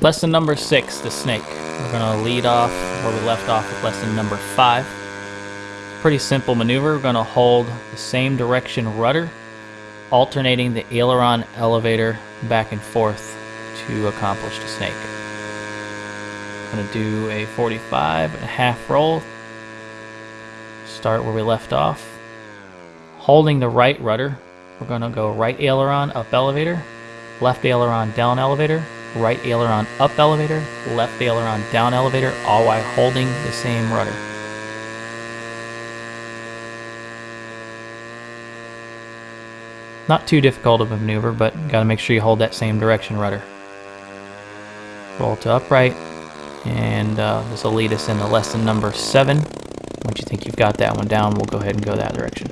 Lesson number six, the snake. We're gonna lead off where we left off with lesson number five. Pretty simple maneuver. We're gonna hold the same direction rudder, alternating the aileron elevator back and forth to accomplish the snake. I'm gonna do a 45 and a half roll. Start where we left off. Holding the right rudder, we're gonna go right aileron up elevator, left aileron down elevator, right aileron up elevator, left aileron down elevator, all while holding the same rudder. Not too difficult of a maneuver, but got to make sure you hold that same direction rudder. Roll to upright, and uh, this will lead us into lesson number seven. Once you think you've got that one down, we'll go ahead and go that direction.